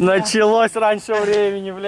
Началось раньше времени, бля.